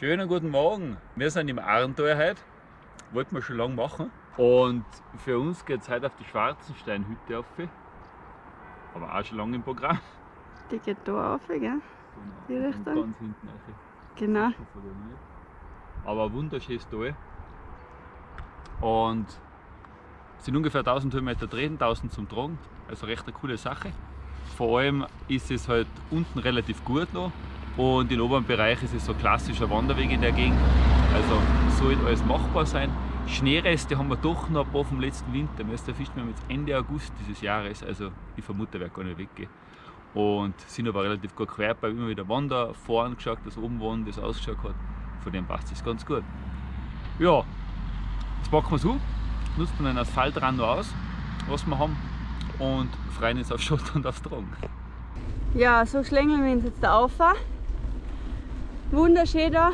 Schönen guten Morgen. Wir sind im Arntal heute. Wollten wir schon lange machen. Und für uns geht es heute auf die Schwarzensteinhütte auf. Aber auch schon lange im Programm. Die geht da auf, gell? Die Und Richtung? Ganz hinten rein. Genau. Aber ein wunderschönes Tal. Und es sind ungefähr 1000 Höhenmeter drin, 1000 zum Tragen. Also recht eine coole Sache. Vor allem ist es halt unten relativ gut noch und im oberen Bereich ist es so klassischer Wanderweg in der Gegend. Also sollte alles machbar sein. Schneereste haben wir doch noch ein paar vom letzten Winter. Wir erfischen wir jetzt Ende August dieses Jahres. Also ich vermute, er wird gar nicht weggehen. Und sind aber relativ gut quer bei immer wieder Wander vorn geschaut, das oben waren, das ausgeschaut hat. Von dem passt es ganz gut. Ja, jetzt packen wir es um, nutzen den Asphaltrand noch aus, was wir haben und freuen uns auf Schott und aufs Tragen. Ja, so schlängeln wir uns jetzt da auf. Wunderschön da.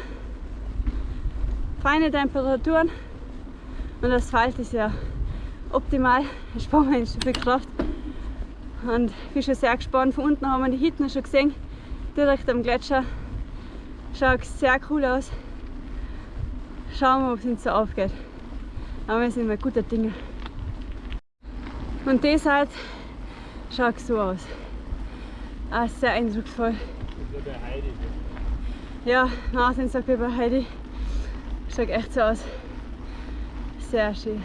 Feine Temperaturen. Und das Asphalt ist ja optimal. Da sparen wir uns schon viel Kraft. Und ich bin schon sehr gespannt. Von unten haben wir die Hitten schon gesehen. Direkt am Gletscher. Schaut sehr cool aus. Schauen wir, ob es uns so aufgeht. Aber wir sind mal guter Dinge. Und das halt schaut so aus. Ah, sehr eindrucksvoll. Ja, Martin sagt über Heidi. Schaut echt so aus. Sehr schön.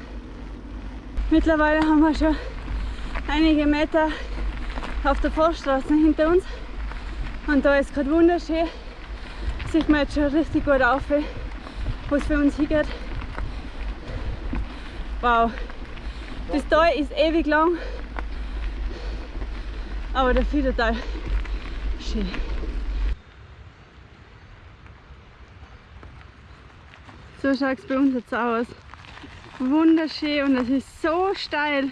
Mittlerweile haben wir schon einige Meter auf der Forststraße hinter uns. Und da ist gerade wunderschön. Sieht man jetzt schon richtig gut auf, wo es für uns hingeht. Wow. Das Tal ist ewig lang. Aber der Fiedertal schön. So schaut es bei uns jetzt aus. Wunderschön und es ist so steil.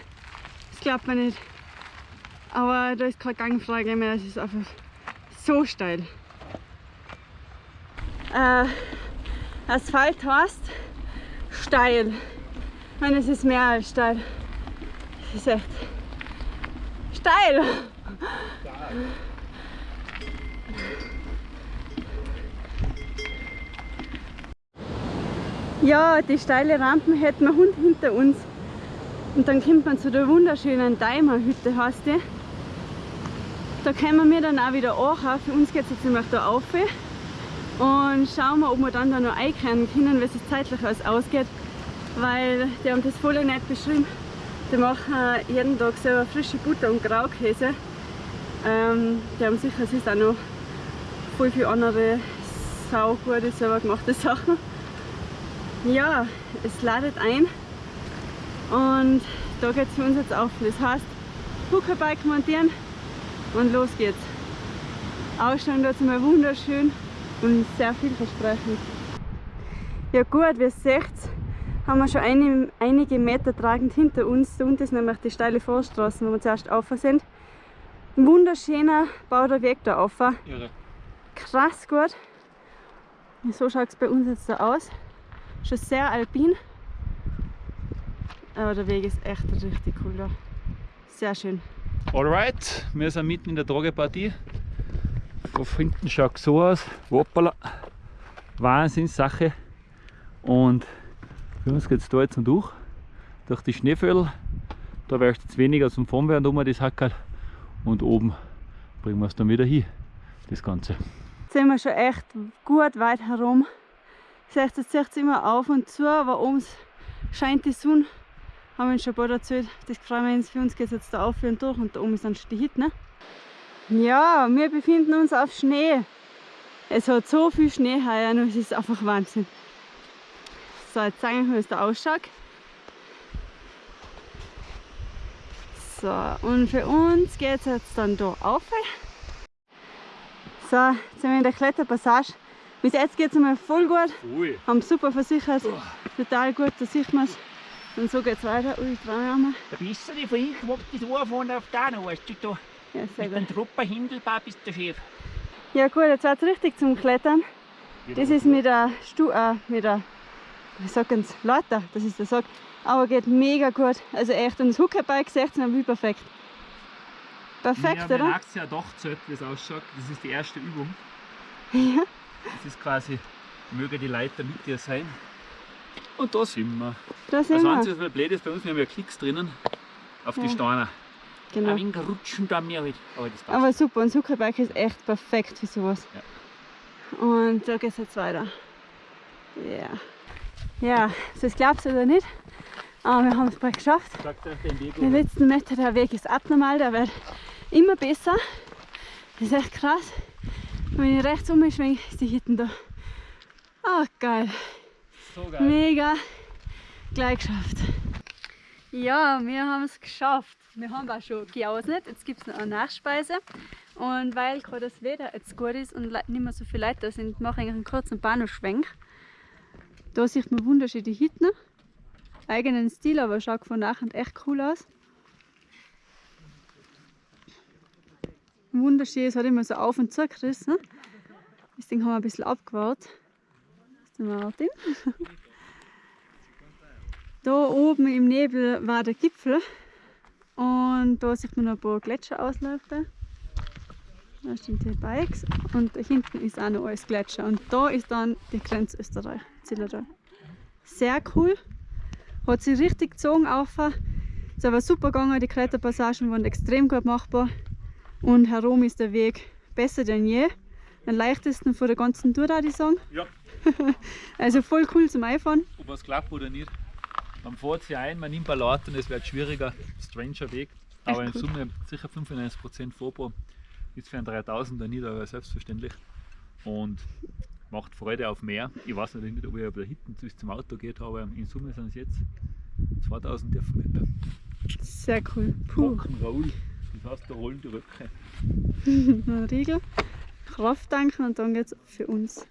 Das glaubt man nicht. Aber da ist keine Gangfrage mehr, es ist einfach so steil. Äh, Asphalt heißt steil. Und es ist mehr als steil. Es ist echt steil. Ja, die steile Rampen hätten wir Hund hinter uns. Und dann kommt man zu der wunderschönen Daimerhütte, heißt die. Da kommen wir dann auch wieder an. Für uns geht es jetzt nämlich da auf. Und schauen wir, ob wir dann da noch einkehren können, wie es zeitlich alles ausgeht. Weil die haben das voll nett beschrieben. Die machen jeden Tag selber frische Butter und Graukäse. Ähm, die haben sicher es ist auch noch voll viele andere saugute, selber gemachte Sachen. Ja, es ladet ein und da geht es für uns jetzt auf. Das heißt, Huckerbike montieren und los geht's. Ausstellung dort mal wunderschön und sehr vielversprechend. Ja gut, wie ihr seht, haben wir schon ein, einige Meter tragend hinter uns. Da unten ist nämlich die steile Vorstraße, wo wir zuerst auf sind. Ein wunderschöner bauter Weg da auf. Krass gut. So schaut es bei uns jetzt da aus. Schon sehr alpin. Aber der Weg ist echt richtig cool da. Sehr schön. Alright, wir sind mitten in der Tragepartie. Von hinten schaut es so aus. Hoppala. Wahnsinnssache. Und für uns geht es da jetzt noch durch. Durch die Schneeföll. Da wärst jetzt weniger zum Fahren werden, um das Hackerl. Und oben bringen wir es dann wieder hin. Das Ganze. Jetzt sind wir schon echt gut weit herum. Seht, jetzt es immer auf und zu, aber oben scheint die Sonne. Haben wir schon bald erzählt. Das freuen wir uns. Für uns geht es jetzt da auf und durch und da oben ist dann schon die Hit, ne? Ja, wir befinden uns auf Schnee. Es hat so viel Schnee heuer und es ist einfach Wahnsinn. So, jetzt zeige ich euch, wie es da ausschaut. So, und für uns geht es jetzt dann da auf. So, jetzt sind wir in der Kletterpassage. Bis jetzt geht es einmal voll gut. Ui. Haben super versichert. Total gut, da sieht man es. Und so geht es weiter. Ui, Traum. Der Bisseri von ich wagt das vorne auf da noch, weißt du, da Ja, sehr mit dem gut. Trupper Hindelbar bist du schief. Ja gut, jetzt wird es richtig zum Klettern. Das ist mit der, Stu äh, mit der wie sagen sie, lauter, dass ich das sage. Aber geht mega gut. Also echt, und das Huckerbike 16 wie perfekt. Perfekt, haben oder? ein Jahr doch gezählt, wie es ausschaut. Das ist die erste Übung. Ja. Das ist quasi, möge die Leiter mit dir sein. Und da sind wir. Da sind Das wir. Einzige, was blöd ist, bei uns, wir haben ja Klicks drinnen auf die Ja. Steine. Genau. Ein wenig rutschen da mir halt. Aber das passt. Aber super, und Zuckerbike ist echt perfekt für sowas. Und da geht es jetzt weiter. Ja. Ja, das glaubst du oder nicht, aber wir haben es bald geschafft. Den letzten Meter, der Weg ist abnormal, der wird immer besser. Das ist echt krass. Und wenn ich rechts umschwenke, ist die Hitten da. Ah, geil. so geil. Mega. Gleich geschafft. Ja, wir haben es geschafft. Wir haben auch schon geausnet. Jetzt gibt es noch eine Nachspeise. Und weil gerade das Wetter jetzt gut ist und nicht mehr so viele Leute da sind, mache ich einen kurzen Bahnhofschwenk. Da sieht man wunderschön die Hitten. Eigenen Stil, aber schaut von nachher echt cool aus. Wunderschön, es hat immer so auf und zu gerissen. Das Ding haben wir ein bisschen abgebaut. Das ist Martin. Da oben im Nebel war der Gipfel und da sieht man noch ein paar Gletscherausläufe. Da stehen die Bikes und da hinten ist auch noch alles Gletscher und da ist dann die Grenze Österreich, Zillertal. Sehr cool, hat sich richtig gezogen. Es war super gegangen, die Kletterpassagen waren extrem gut machbar und herum ist der Weg besser denn je. Den leichtesten von der ganzen Tour, würde ich sagen. Ja, Also voll cool zum Einfahren. ob es klappt oder nicht. Man fährt sich ein, man nimmt ein Laut und es wird schwieriger. Stranger Weg. Aber in cool. Summe sicher 95% Vorbau. Ist für einen 3000er nicht, aber selbstverständlich. Und macht Freude auf mehr. Ich weiß natürlich nicht, ob ich aber hinten bis zum Auto geht, aber in Summe sind es jetzt 2000 Meter. Sehr cool. Puh. Rock'n'Roll. Das heißt, da rollen die Röcke. Riegel, Kraft tanken und dann geht's für uns.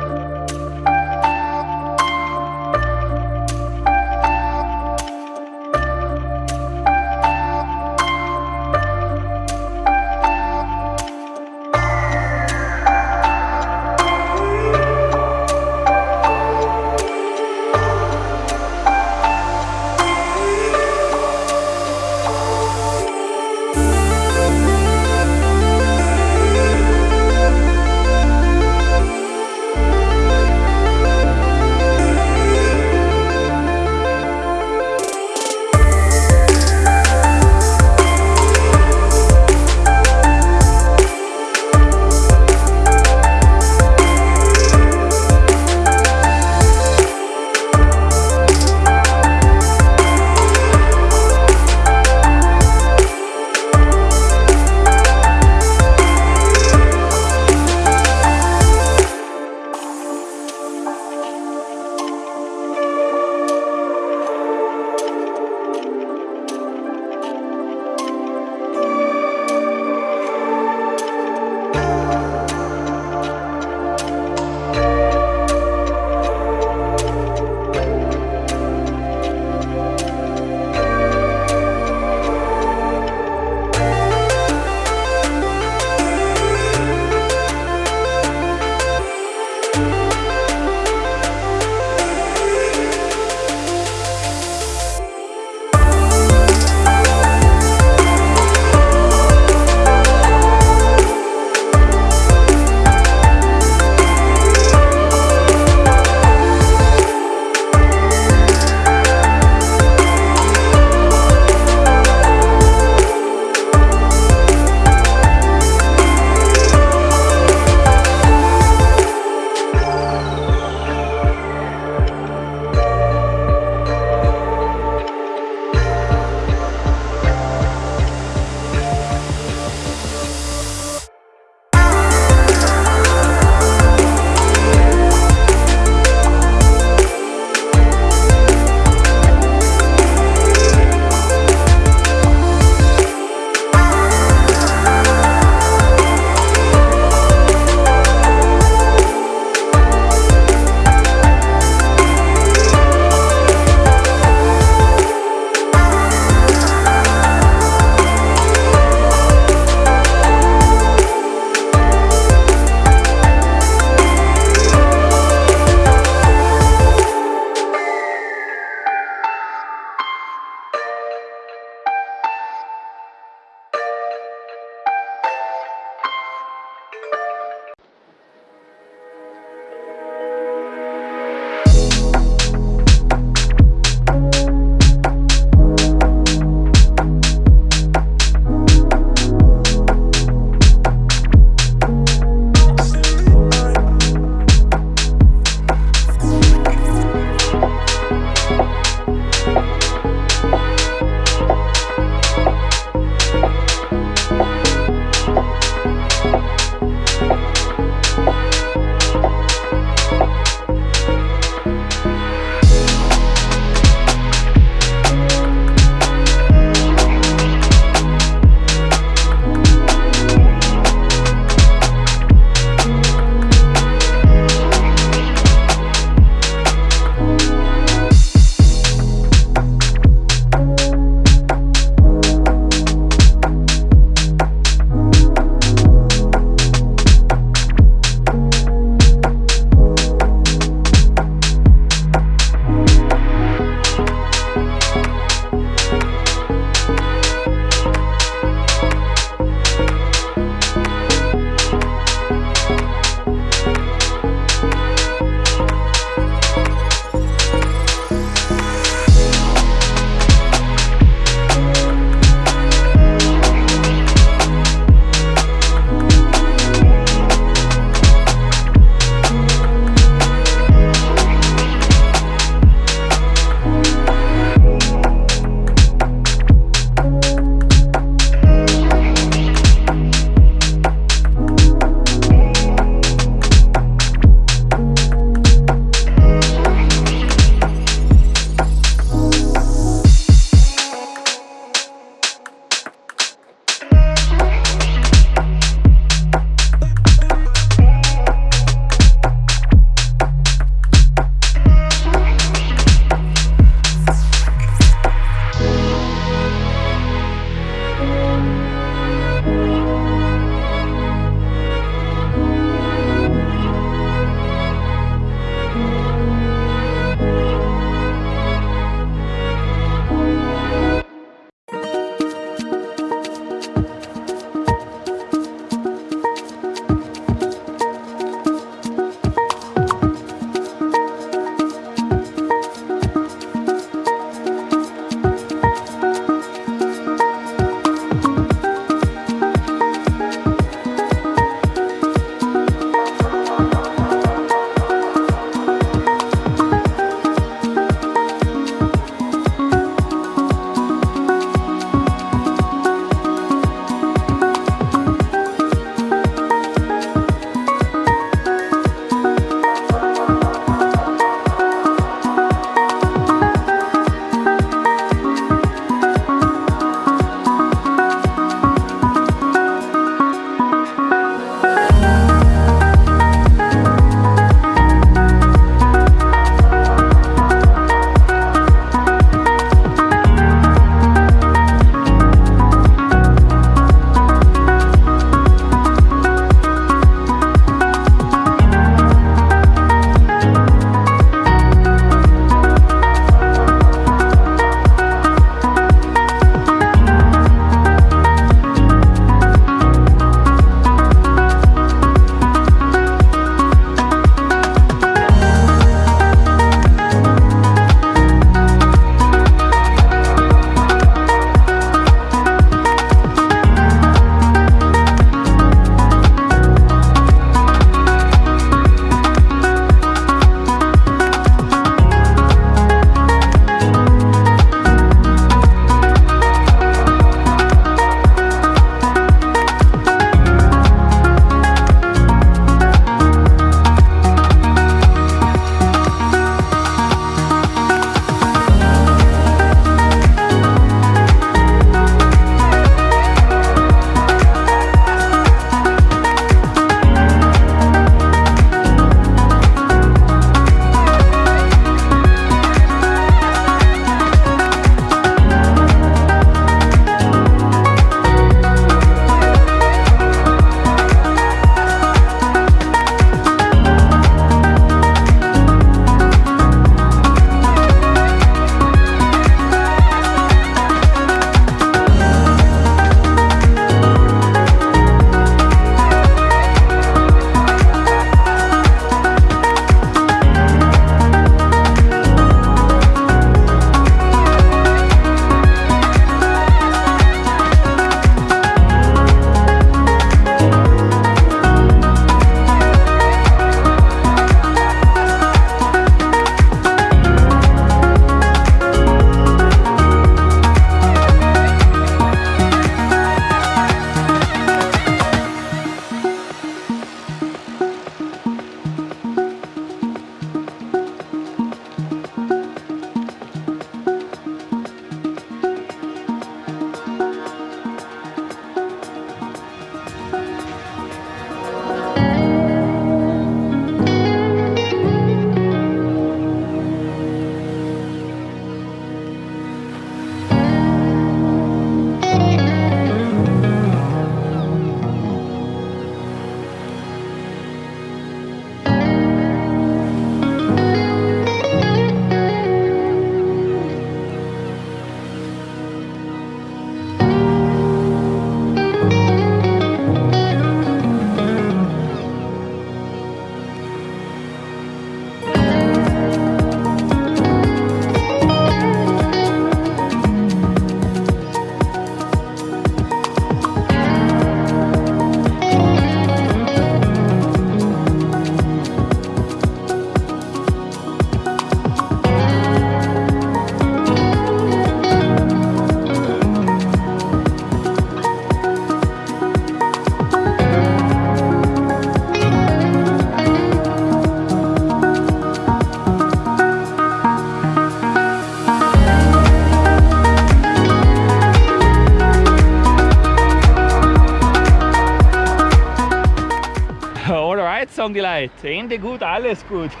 Leute. Ende gut, alles gut.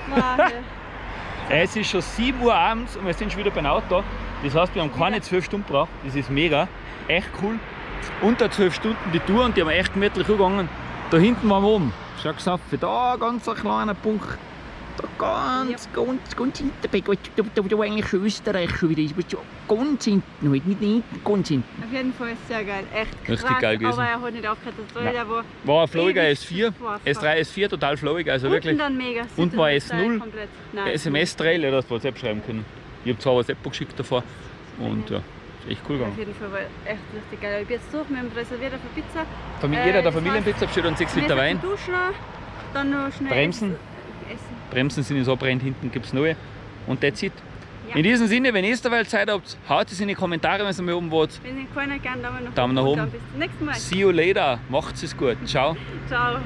Es ist schon 7 Uhr abends und wir sind schon wieder beim Auto. Das heißt, wir haben keine 12 Stunden gebraucht. Das ist mega. Echt cool. Unter 12 Stunden die Tour und die haben wir echt gemütlich gegangen. Da hinten waren wir oben. Schau auf, da ganz ein kleiner Punkt. Da ganz, ganz, ganz hinten. bei- Da, da, da, da eigentlich Österreich schon wieder. ist. schon ganz hinten halt, nicht hinten, ganz hinten. Auf jeden Fall ist sehr geil. Echt krass. Richtig geil gewesen. Aber er hat nicht aufgehört. Das Nein. der war War ein flowiger Ewig S4. Spaß S3, S4 total flowig, also unten wirklich. dann mega. Und war Süden- S0? komplett. Nein, SMS-Trail, ja, das WhatsApp schreiben können. Ich habe zwar WhatsApp geschickt davor und ja, ist echt cool Auf gegangen. jeden Fall war echt richtig geil. Ich bin jetzt durch, wir haben reserviert für Pizza. Familie, Äh, jeder der das Familienpizza besteht und 6 Liter Wein. Duschen, dann noch schnell Bremsen. Bremsen sind jetzt abbrennt, hinten gibt es neue. Und that's it. Ja. In diesem Sinne, wenn ihr derweil Zeit habt, haut es in die Kommentare, wenn ihr mal oben wollt. Wenn ihr keiner gerne Daumen nach Daumen nach und oben. Bis zum nächsten Mal. See you later. Macht's es gut. Ciao. Ciao.